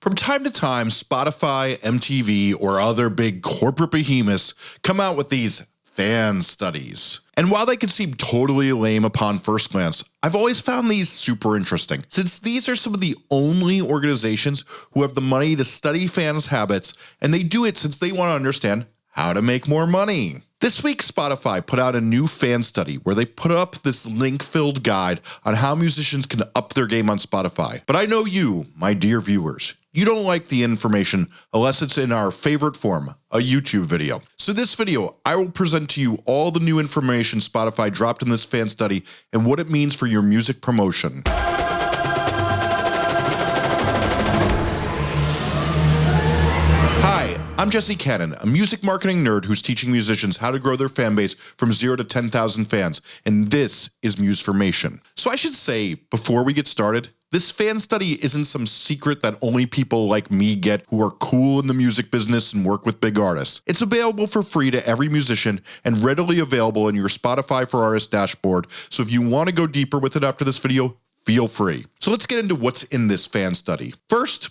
From time to time, Spotify, MTV, or other big corporate behemoths come out with these fan studies. And while they can seem totally lame upon first glance, I've always found these super interesting, since these are some of the only organizations who have the money to study fans' habits, and they do it since they want to understand how to make more money. This week, Spotify put out a new fan study where they put up this link filled guide on how musicians can up their game on Spotify. But I know you, my dear viewers, you don't like the information unless it's in our favorite form, a YouTube video. So this video, I will present to you all the new information Spotify dropped in this fan study and what it means for your music promotion. I'm Jesse Cannon, a music marketing nerd who's teaching musicians how to grow their fan base from 0 to 10,000 fans, and this is Musformation. So I should say, before we get started, this fan study isn't some secret that only people like me get who are cool in the music business and work with big artists. It's available for free to every musician and readily available in your Spotify for Artists dashboard, so if you want to go deeper with it after this video, feel free. So let's get into what's in this fan study. First,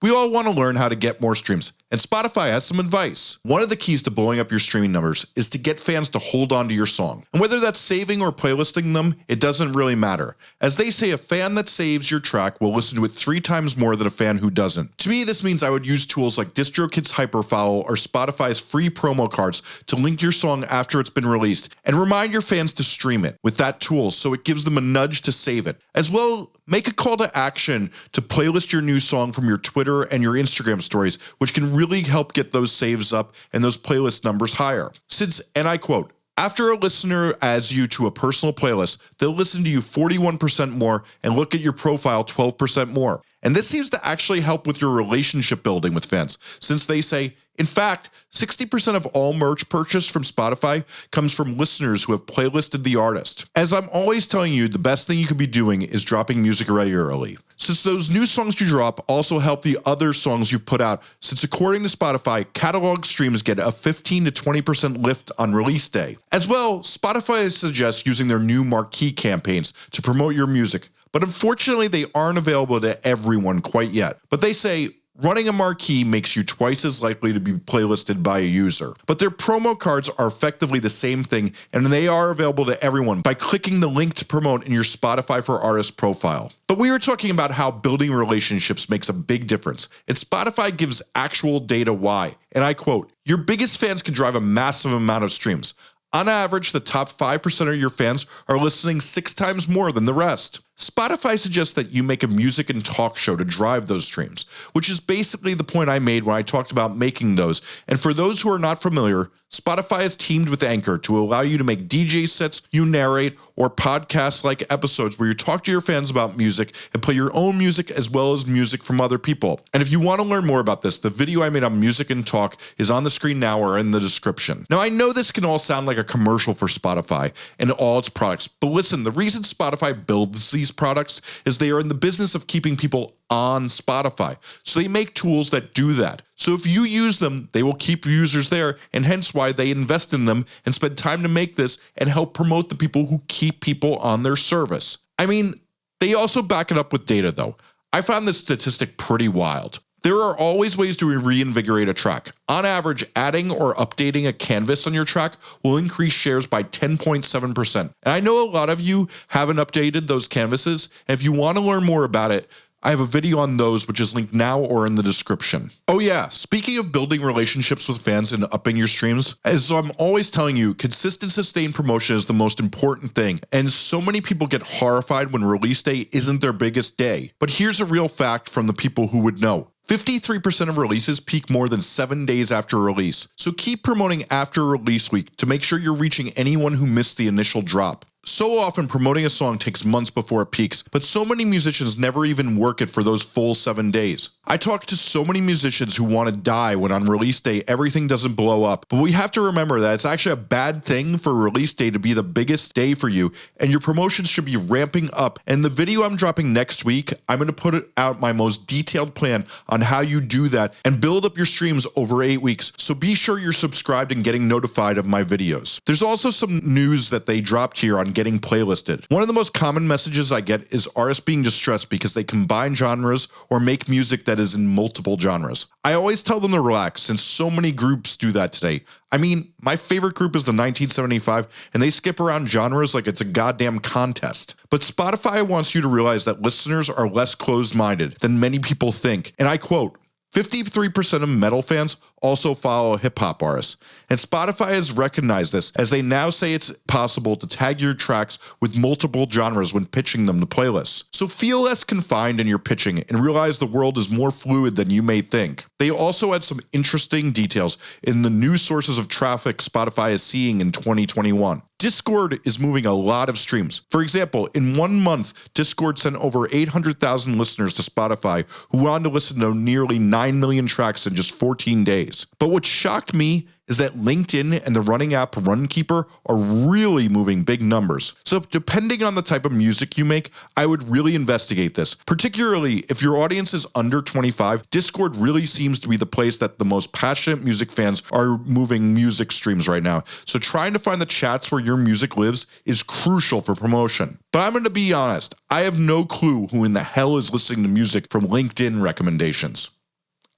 we all want to learn how to get more streams, and Spotify has some advice. One of the keys to blowing up your streaming numbers is to get fans to hold on to your song. And whether that's saving or playlisting them, it doesn't really matter. As they say, a fan that saves your track will listen to it three times more than a fan who doesn't. To me, this means I would use tools like DistroKid's Hyperfollow or Spotify's free promo cards to link your song after it's been released and remind your fans to stream it with that tool so it gives them a nudge to save it. As well, make a call to action to playlist your new song from your Twitter and your Instagram stories, which can really help get those saves up and those playlist numbers higher. Since, and I quote, after a listener adds you to a personal playlist, they'll listen to you 41% more and look at your profile 12% more. And this seems to actually help with your relationship building with fans, since they say, in fact, 60% of all merch purchased from Spotify comes from listeners who have playlisted the artist. As I'm always telling you, the best thing you could be doing is dropping music regularly. Since those new songs you drop also help the other songs you've put out, since according to Spotify, catalog streams get a 15 to 20% lift on release day. As well, Spotify suggests using their new marquee campaigns to promote your music, but unfortunately they aren't available to everyone quite yet. But they say Running a marquee makes you twice as likely to be playlisted by a user. But their promo cards are effectively the same thing and they are available to everyone by clicking the link to promote in your Spotify for Artists profile. But we were talking about how building relationships makes a big difference and Spotify gives actual data why. And I quote, your biggest fans can drive a massive amount of streams. On average, the top 5% of your fans are listening six times more than the rest. Spotify suggests that you make a music and talk show to drive those streams, which is basically the point I made when I talked about making those. And for those who are not familiar, Spotify has teamed with Anchor to allow you to make DJ sets you narrate or podcast like episodes where you talk to your fans about music and play your own music as well as music from other people. And if you want to learn more about this, the video I made on music and talk is on the screen now or in the description. Now I know this can all sound like a commercial for Spotify and all its products, but listen, the reason Spotify builds these products is they are in the business of keeping people on Spotify. So they make tools that do that. So if you use them, they will keep users there and hence why they invest in them and spend time to make this and help promote the people who keep people on their service. I mean, they also back it up with data though. I found this statistic pretty wild. There are always ways to reinvigorate a track. On average, adding or updating a canvas on your track will increase shares by 10.7%. And I know a lot of you haven't updated those canvases. If you want to learn more about it, I have a video on those which is linked now or in the description. Oh yeah, speaking of building relationships with fans and upping your streams, as I'm always telling you, consistent sustained promotion is the most important thing, and so many people get horrified when release day isn't their biggest day. But here's a real fact from the people who would know. 53% of releases peak more than 7 days after release, so keep promoting after release week to make sure you're reaching anyone who missed the initial drop. So often promoting a song takes months before it peaks, but so many musicians never even work it for those full 7 days. I talk to so many musicians who want to die when on release day everything doesn't blow up, but we have to remember that it's actually a bad thing for release day to be the biggest day for you and your promotions should be ramping up. And the video I'm dropping next week, I'm going to put out my most detailed plan on how you do that and build up your streams over 8 weeks. So be sure you're subscribed and getting notified of my videos. There's also some news that they dropped here on getting playlisted. One of the most common messages I get is artists being distressed because they combine genres or make music that is in multiple genres. I always tell them to relax since so many groups do that today. I mean, my favorite group is the 1975 and they skip around genres like it's a goddamn contest. But Spotify wants you to realize that listeners are less closed-minded than many people think. And I quote, 53% of metal fans also follow hip hop artists, and Spotify has recognized this as they now say it's possible to tag your tracks with multiple genres when pitching them to playlists. So feel less confined in your pitching and realize the world is more fluid than you may think. They also add some interesting details in the new sources of traffic Spotify is seeing in 2021. Discord is moving a lot of streams. For example, in one month, Discord sent over 800,000 listeners to Spotify who wanted to listen to nearly 9 million tracks in just 14 days. But what shocked me is that LinkedIn and the running app Runkeeper are really moving big numbers. So depending on the type of music you make, I would really investigate this. Particularly if your audience is under 25, Discord really seems to be the place that the most passionate music fans are moving music streams right now. So trying to find the chats where your music lives is crucial for promotion. But I'm going to be honest, I have no clue who in the hell is listening to music from LinkedIn recommendations.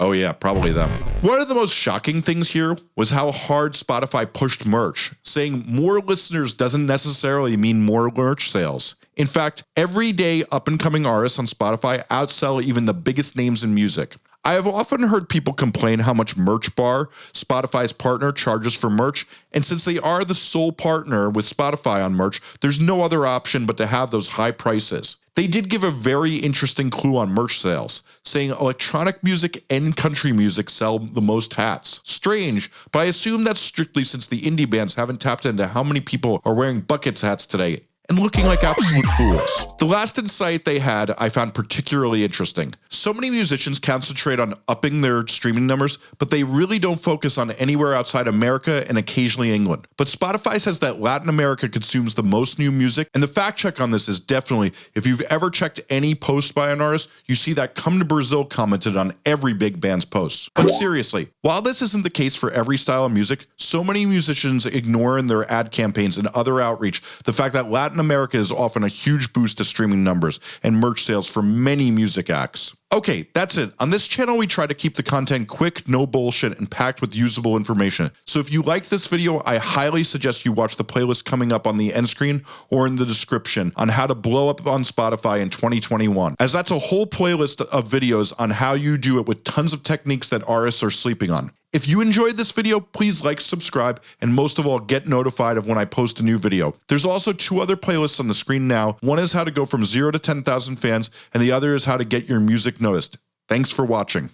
Oh yeah, probably them. One of the most shocking things here was how hard Spotify pushed merch, saying more listeners doesn't necessarily mean more merch sales. In fact, every day up and coming artists on Spotify outsell even the biggest names in music. I have often heard people complain how much Merchbar, Spotify's partner, charges for merch, and since they are the sole partner with Spotify on merch, there's no other option but to have those high prices. They did give a very interesting clue on merch sales, saying electronic music and country music sell the most hats. Strange, but I assume that's strictly since the indie bands haven't tapped into how many people are wearing buckets hats today and looking like absolute fools. The last insight they had I found particularly interesting. So many musicians concentrate on upping their streaming numbers, but they really don't focus on anywhere outside America and occasionally England. But Spotify says that Latin America consumes the most new music, and the fact check on this is definitely, if you've ever checked any post by an artist, you see that Come to Brazil commented on every big band's post. But seriously, while this isn't the case for every style of music, so many musicians ignore in their ad campaigns and other outreach the fact that Latin America is often a huge boost to streaming numbers and merch sales for many music acts. Okay, that's it. On this channel, we try to keep the content quick, no bullshit, and packed with usable information. So if you like this video, I highly suggest you watch the playlist coming up on the end screen or in the description on how to blow up on Spotify in 2021, as that's a whole playlist of videos on how you do it with tons of techniques that artists are sleeping on. If you enjoyed this video, please like, subscribe, and most of all, get notified of when I post a new video. There's also two other playlists on the screen now. One is how to go from 0 to 10,000 fans, and the other is how to get your music noticed. Thanks for watching.